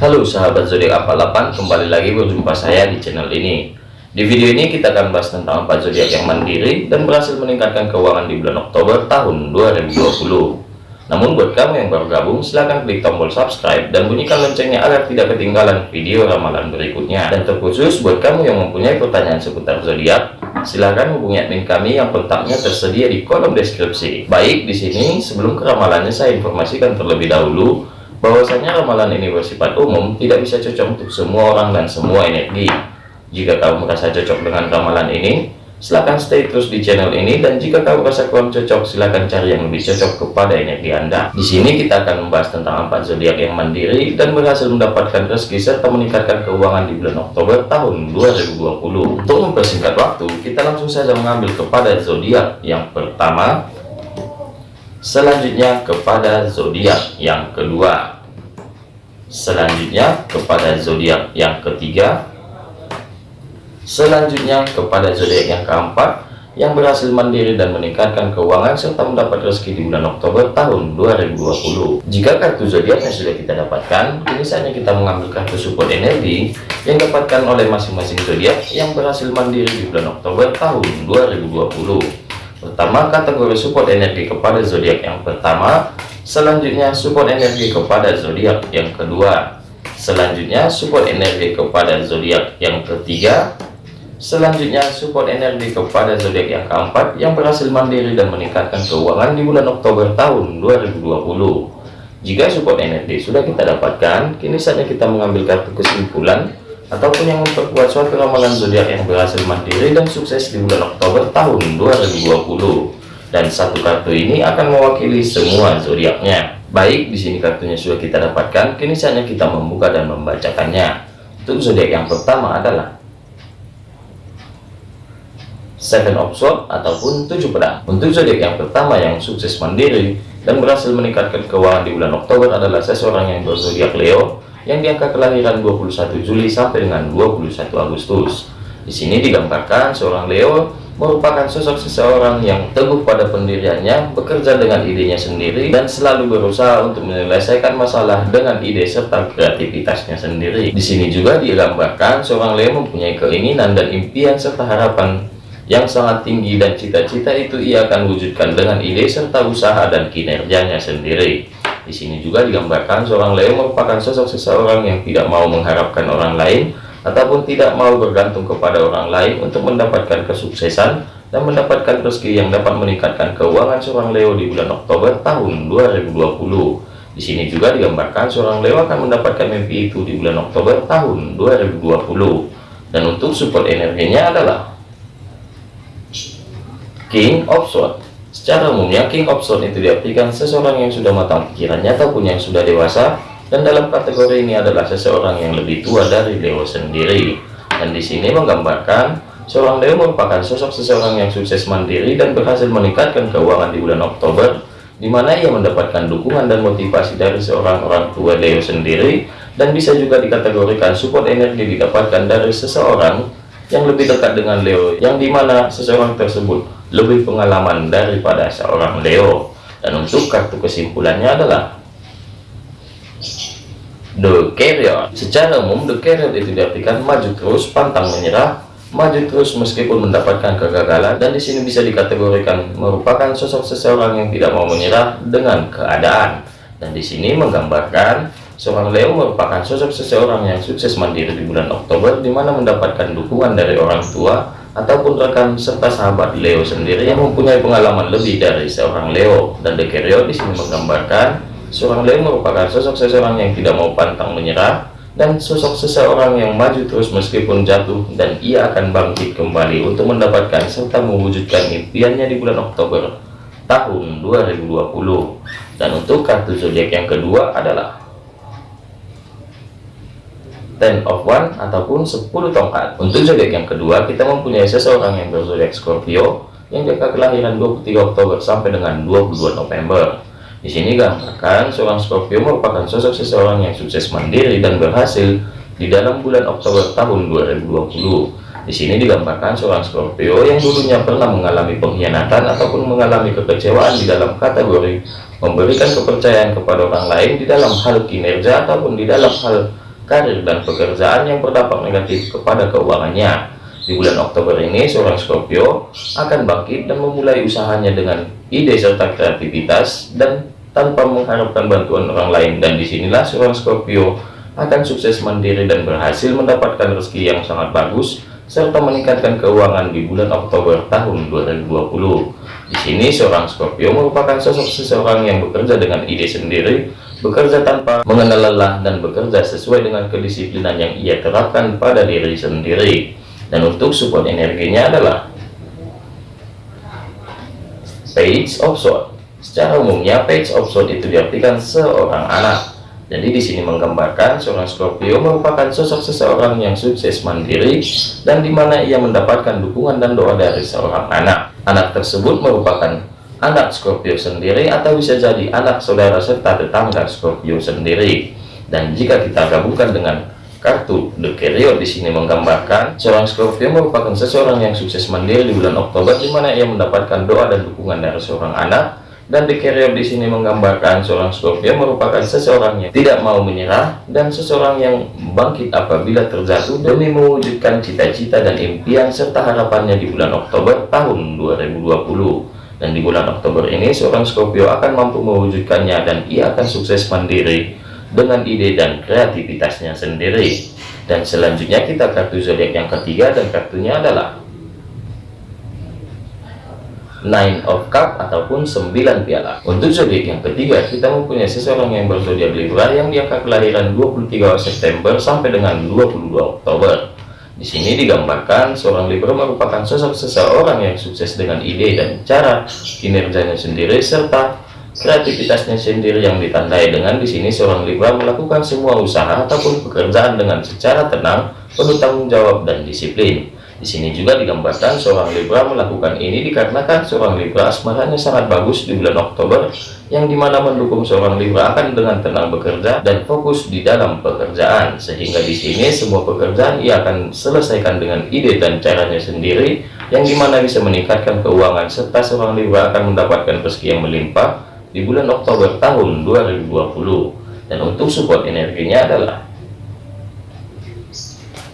Halo sahabat zodiak 48 kembali lagi berjumpa saya di channel ini di video ini kita akan bahas tentang empat zodiak yang mandiri dan berhasil meningkatkan keuangan di bulan Oktober tahun 2020 namun buat kamu yang baru gabung, silahkan klik tombol subscribe dan bunyikan loncengnya agar tidak ketinggalan video ramalan berikutnya. Dan terkhusus buat kamu yang mempunyai pertanyaan seputar zodiak, silahkan hubungi admin kami yang kontaknya tersedia di kolom deskripsi. Baik, di sini sebelum ke ramalannya saya informasikan terlebih dahulu bahwasanya ramalan ini bersifat umum, tidak bisa cocok untuk semua orang dan semua energi. Jika kamu merasa cocok dengan ramalan ini, silahkan stay terus di channel ini dan jika kamu rasa kurang cocok silahkan cari yang lebih cocok kepada energi anda. Di sini kita akan membahas tentang empat zodiak yang mandiri dan berhasil mendapatkan rezeki serta meningkatkan keuangan di bulan Oktober tahun 2020 untuk mempersingkat waktu kita langsung saja mengambil kepada zodiak yang pertama selanjutnya kepada zodiak yang kedua selanjutnya kepada zodiak yang ketiga Selanjutnya kepada zodiak yang keempat yang berhasil mandiri dan meningkatkan keuangan serta mendapat rezeki di bulan Oktober tahun 2020. Jika kartu zodiaknya sudah kita dapatkan, kini saatnya kita mengambil kartu support energi yang dapatkan oleh masing-masing zodiak yang berhasil mandiri di bulan Oktober tahun 2020. Pertama, kategori support energi kepada zodiak yang pertama, selanjutnya support energi kepada zodiak yang kedua, selanjutnya support energi kepada zodiak yang ketiga, Selanjutnya, support energi kepada zodiak yang keempat yang berhasil mandiri dan meningkatkan keuangan di bulan Oktober tahun 2020. Jika support energi sudah kita dapatkan, kini saatnya kita mengambil kartu kesimpulan ataupun yang memperkuat suatu ramalan zodiak yang berhasil mandiri dan sukses di bulan Oktober tahun 2020. Dan satu kartu ini akan mewakili semua zodiaknya. Baik, di sini kartunya sudah kita dapatkan, kini saatnya kita membuka dan membacakannya. Untuk zodiak yang pertama adalah Seven of Swords ataupun tujuh pedang. Untuk zodiak yang pertama yang sukses mandiri dan berhasil meningkatkan keuangan di bulan Oktober adalah seseorang yang berzodiak Leo yang diangka kelahiran 21 Juli sampai dengan 21 Agustus. Di sini digambarkan seorang Leo merupakan sosok seseorang yang teguh pada pendiriannya, bekerja dengan idenya sendiri, dan selalu berusaha untuk menyelesaikan masalah dengan ide serta kreativitasnya sendiri. Di sini juga digambarkan seorang Leo mempunyai keinginan dan impian serta harapan yang sangat tinggi dan cita-cita itu ia akan wujudkan dengan ide serta usaha dan kinerjanya sendiri. Di sini juga digambarkan seorang Leo merupakan sosok seseorang yang tidak mau mengharapkan orang lain ataupun tidak mau bergantung kepada orang lain untuk mendapatkan kesuksesan dan mendapatkan rezeki yang dapat meningkatkan keuangan seorang Leo di bulan Oktober tahun 2020. Di sini juga digambarkan seorang Leo akan mendapatkan mimpi itu di bulan Oktober tahun 2020. Dan untuk support energinya adalah King of Sword Secara umumnya King Sword itu diartikan seseorang yang sudah matang pikirannya ataupun yang sudah dewasa dan dalam kategori ini adalah seseorang yang lebih tua dari Leo sendiri. Dan di sini menggambarkan seorang Leo merupakan sosok seseorang yang sukses mandiri dan berhasil meningkatkan keuangan di bulan Oktober di mana ia mendapatkan dukungan dan motivasi dari seorang orang tua Leo sendiri dan bisa juga dikategorikan support energi didapatkan dari seseorang yang lebih dekat dengan Leo yang di mana seseorang tersebut lebih pengalaman daripada seorang Leo. Dan untuk kartu kesimpulannya adalah The Carrier. Secara umum The Carrier itu diartikan maju terus pantang menyerah maju terus meskipun mendapatkan kegagalan. Dan di sini bisa dikategorikan merupakan sosok seseorang yang tidak mau menyerah dengan keadaan. Dan di sini menggambarkan seorang Leo merupakan sosok seseorang yang sukses mandiri di bulan Oktober di mana mendapatkan dukungan dari orang tua ataupun rekan serta sahabat Leo sendiri yang mempunyai pengalaman lebih dari seorang Leo. Dan Dekerio di sini menggambarkan seorang Leo merupakan sosok seseorang yang tidak mau pantang menyerah dan sosok seseorang yang maju terus meskipun jatuh dan ia akan bangkit kembali untuk mendapatkan serta mewujudkan impiannya di bulan Oktober tahun 2020 dan untuk kartu zodiak yang kedua adalah ten of one ataupun 10 tongkat. Untuk zodiak yang kedua kita mempunyai seseorang yang berzodiak Scorpio yang jangka kelahiran 23 Oktober sampai dengan 22 November. Di sini gambarkan seorang Scorpio merupakan sosok seseorang yang sukses mandiri dan berhasil di dalam bulan Oktober tahun 2020 di sini digambarkan seorang Scorpio yang dulunya pernah mengalami pengkhianatan ataupun mengalami kekecewaan di dalam kategori memberikan kepercayaan kepada orang lain di dalam hal kinerja ataupun di dalam hal karir dan pekerjaan yang berdampak negatif kepada keuangannya. Di bulan Oktober ini, seorang Scorpio akan bangkit dan memulai usahanya dengan ide serta kreativitas dan tanpa mengharapkan bantuan orang lain. Dan di sinilah seorang Scorpio akan sukses mandiri dan berhasil mendapatkan rezeki yang sangat bagus serta meningkatkan keuangan di bulan Oktober tahun 2020. Di sini seorang Scorpio merupakan sosok seseorang yang bekerja dengan ide sendiri, bekerja tanpa mengenal lelah dan bekerja sesuai dengan kedisiplinan yang ia terapkan pada diri sendiri. Dan untuk support energinya adalah page of sword. Secara umumnya page of sword itu diartikan seorang anak. Jadi di sini menggambarkan seorang Scorpio merupakan sosok seseorang yang sukses mandiri dan di mana ia mendapatkan dukungan dan doa dari seorang anak. Anak tersebut merupakan anak Scorpio sendiri atau bisa jadi anak saudara serta tetangga Scorpio sendiri. Dan jika kita gabungkan dengan Kartu The Carrier di sini menggambarkan seorang Scorpio merupakan seseorang yang sukses mandiri di bulan Oktober di mana ia mendapatkan doa dan dukungan dari seorang anak dan The Carrier di sini menggambarkan seorang Scorpio merupakan seseorang yang tidak mau menyerah dan seseorang yang bangkit apabila terjatuh demi mewujudkan cita-cita dan impian serta harapannya di bulan Oktober tahun 2020 dan di bulan Oktober ini seorang Scorpio akan mampu mewujudkannya dan ia akan sukses mandiri dengan ide dan kreativitasnya sendiri. Dan selanjutnya kita kartu zodiak yang ketiga dan kartunya adalah Nine of Cup ataupun 9 piala. Untuk zodiak yang ketiga, kita mempunyai seseorang yang berzodiak Libra yang diangka kelahiran 23 September sampai dengan 22 Oktober. Di sini digambarkan seorang Libra merupakan sosok seseorang yang sukses dengan ide dan cara kinerjanya sendiri serta kreativitasnya sendiri yang ditandai dengan di sini seorang Libra melakukan semua usaha ataupun pekerjaan dengan secara tenang, penuh tanggung jawab dan disiplin. Di sini juga digambarkan seorang Libra melakukan ini dikarenakan seorang Libra asmaranya sangat bagus di bulan Oktober yang di mana mendukung seorang Libra akan dengan tenang bekerja dan fokus di dalam pekerjaan. Sehingga di sini semua pekerjaan ia akan selesaikan dengan ide dan caranya sendiri yang di mana bisa meningkatkan keuangan serta seorang Libra akan mendapatkan rezeki yang melimpah di bulan Oktober tahun 2020 dan untuk support energinya adalah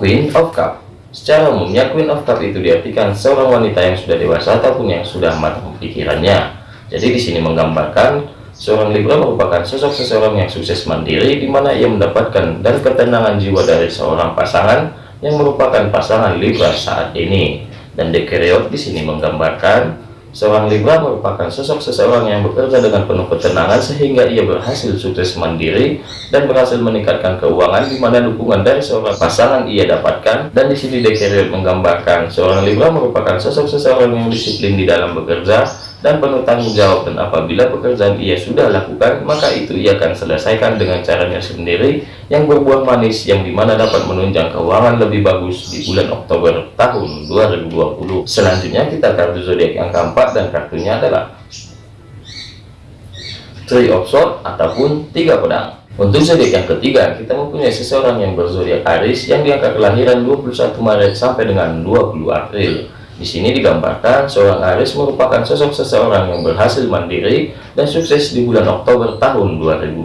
Queen of Cup secara umumnya Queen of Cup itu diartikan seorang wanita yang sudah dewasa ataupun yang sudah matang pikirannya jadi di sini menggambarkan seorang Libra merupakan sosok seseorang yang sukses mandiri di mana ia mendapatkan dan ketenangan jiwa dari seorang pasangan yang merupakan pasangan Libra saat ini. Dan Dekeriot di sini menggambarkan Seorang Libra merupakan sosok seseorang yang bekerja dengan penuh ketenangan sehingga ia berhasil sukses mandiri dan berhasil meningkatkan keuangan di mana dukungan dari seorang pasangan ia dapatkan. Dan di sini Dekeriot menggambarkan seorang Libra merupakan sosok seseorang yang disiplin di dalam bekerja dan penuh tanggung jawab dan apabila pekerjaan ia sudah lakukan maka itu ia akan selesaikan dengan caranya sendiri yang berbuah manis yang di mana dapat menunjang keuangan lebih bagus di bulan Oktober tahun 2020 selanjutnya kita kartu zodiak yang keempat dan kartunya adalah Three of Swords ataupun tiga pedang. Untuk zodiak yang ketiga kita mempunyai seseorang yang berzodiak Aries yang diangkat kelahiran 21 Maret sampai dengan 20 April di sini digambarkan seorang Aris merupakan sosok seseorang yang berhasil mandiri dan sukses di bulan Oktober tahun 2020.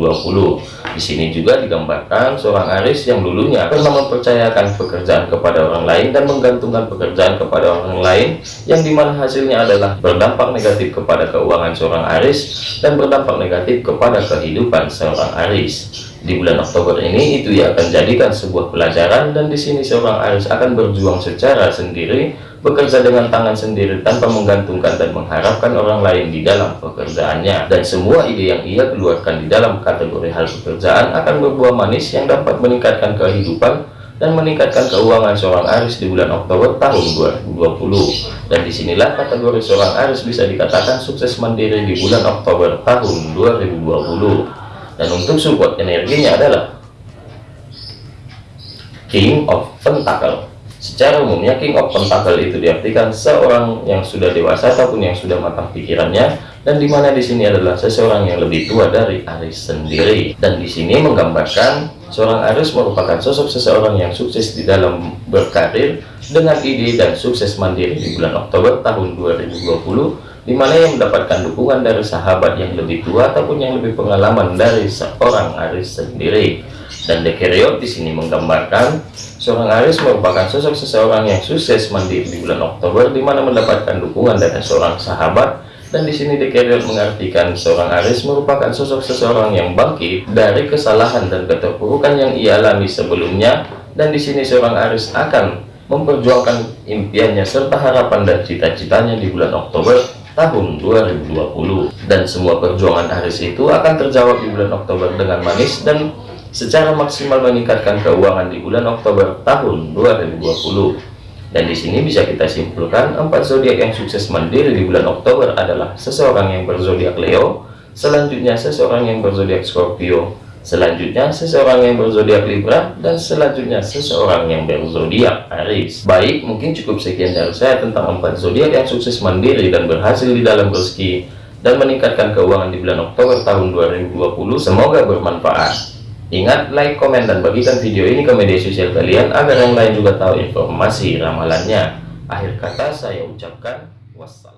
Di sini juga digambarkan seorang Aris yang dulunya pernah mempercayakan pekerjaan kepada orang lain dan menggantungkan pekerjaan kepada orang lain yang di mana hasilnya adalah berdampak negatif kepada keuangan seorang Aris dan berdampak negatif kepada kehidupan seorang Aris. Di bulan Oktober ini itu ia akan jadikan sebuah pelajaran dan di sini seorang Aris akan berjuang secara sendiri bekerja dengan tangan sendiri tanpa menggantungkan dan mengharapkan orang lain di dalam pekerjaannya. Dan semua ide yang ia keluarkan di dalam kategori hal pekerjaan akan berbuah manis yang dapat meningkatkan kehidupan dan meningkatkan keuangan seorang Aris di bulan Oktober tahun 2020 dan di sinilah kategori seorang Aris bisa dikatakan sukses mandiri di bulan Oktober tahun 2020 dan untuk support energinya adalah King of Pentacle Secara umumnya King of Pentacle itu diartikan seorang yang sudah dewasa ataupun yang sudah matang pikirannya dan di mana di sini adalah seseorang yang lebih tua dari Aris sendiri. Dan di sini menggambarkan seorang Aris merupakan sosok seseorang yang sukses di dalam berkarir dengan ide dan sukses mandiri di bulan Oktober tahun 2020 di mana yang mendapatkan dukungan dari sahabat yang lebih tua ataupun yang lebih pengalaman dari seorang Aris sendiri. Dan Dekeriot di sini menggambarkan seorang Aris merupakan sosok seseorang yang sukses mandiri di bulan Oktober, di mana mendapatkan dukungan dari seorang sahabat. Dan di sini Dekeriot mengartikan seorang Aris merupakan sosok seseorang yang bangkit dari kesalahan dan keterpurukan yang ia alami sebelumnya. Dan di sini seorang Aris akan memperjuangkan impiannya serta harapan dan cita-citanya di bulan Oktober tahun 2020 dan semua perjuangan Aris itu akan terjawab di bulan Oktober dengan manis dan secara maksimal meningkatkan keuangan di bulan Oktober tahun 2020 dan di sini bisa kita simpulkan empat zodiak yang sukses mandiri di bulan Oktober adalah seseorang yang berzodiak Leo, selanjutnya seseorang yang berzodiak Scorpio, selanjutnya seseorang yang berzodiak Libra, dan selanjutnya seseorang yang berzodiak Aries. Baik, mungkin cukup sekian dari saya tentang empat zodiak yang sukses mandiri dan berhasil di dalam rezeki dan meningkatkan keuangan di bulan Oktober tahun 2020. Semoga bermanfaat. Ingat, like, komen, dan bagikan video ini ke media sosial kalian agar yang lain juga tahu informasi ramalannya. Akhir kata saya ucapkan wassalam.